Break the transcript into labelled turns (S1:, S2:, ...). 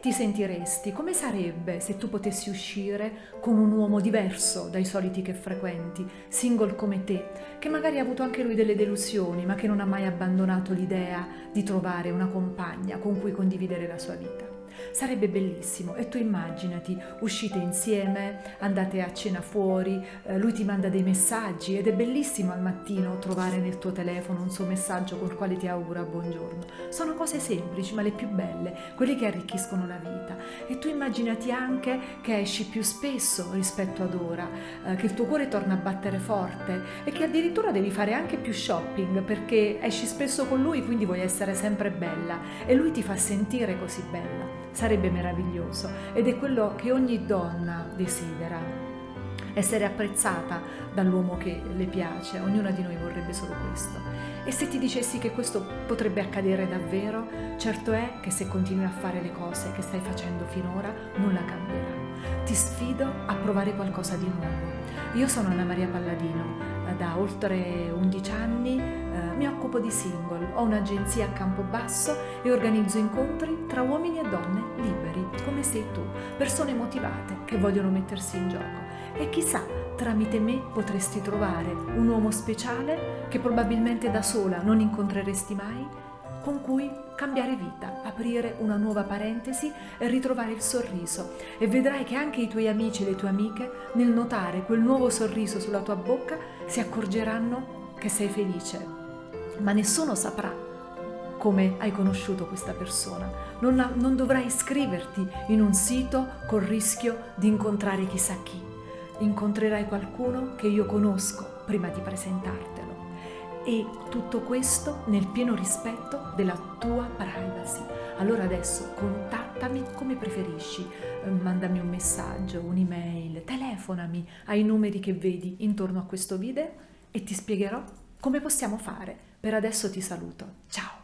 S1: ti sentiresti? Come sarebbe se tu potessi uscire con un uomo diverso dai soliti che frequenti, single come te, che magari ha avuto anche lui delle delusioni, ma che non ha mai abbandonato l'idea di trovare una compagna con cui condividere la sua vita? Sarebbe bellissimo e tu immaginati, uscite insieme, andate a cena fuori, eh, lui ti manda dei messaggi ed è bellissimo al mattino trovare nel tuo telefono un suo messaggio col quale ti augura buongiorno. Sono cose semplici ma le più belle, quelle che arricchiscono la vita. E tu immaginati anche che esci più spesso rispetto ad ora, eh, che il tuo cuore torna a battere forte e che addirittura devi fare anche più shopping perché esci spesso con lui quindi vuoi essere sempre bella e lui ti fa sentire così bella sarebbe meraviglioso ed è quello che ogni donna desidera, essere apprezzata dall'uomo che le piace, ognuna di noi vorrebbe solo questo. E se ti dicessi che questo potrebbe accadere davvero, certo è che se continui a fare le cose che stai facendo finora, nulla cambierà. Ti sfido a provare qualcosa di nuovo. Io sono Anna Maria Palladino, da oltre 11 anni eh, mi occupo di single, ho un'agenzia a Campobasso e organizzo incontri tra uomini e donne liberi, come sei tu, persone motivate che vogliono mettersi in gioco. E chissà, tramite me potresti trovare un uomo speciale che probabilmente da sola non incontreresti mai con cui cambiare vita, aprire una nuova parentesi e ritrovare il sorriso e vedrai che anche i tuoi amici e le tue amiche nel notare quel nuovo sorriso sulla tua bocca si accorgeranno che sei felice, ma nessuno saprà come hai conosciuto questa persona. Non, non dovrai iscriverti in un sito col rischio di incontrare chissà chi. Incontrerai qualcuno che io conosco prima di presentartelo e tutto questo nel pieno rispetto della tua privacy. Allora adesso contattami come preferisci, eh, mandami un messaggio, un'email, telefonami ai numeri che vedi intorno a questo video e ti spiegherò come possiamo fare. Per adesso ti saluto. Ciao!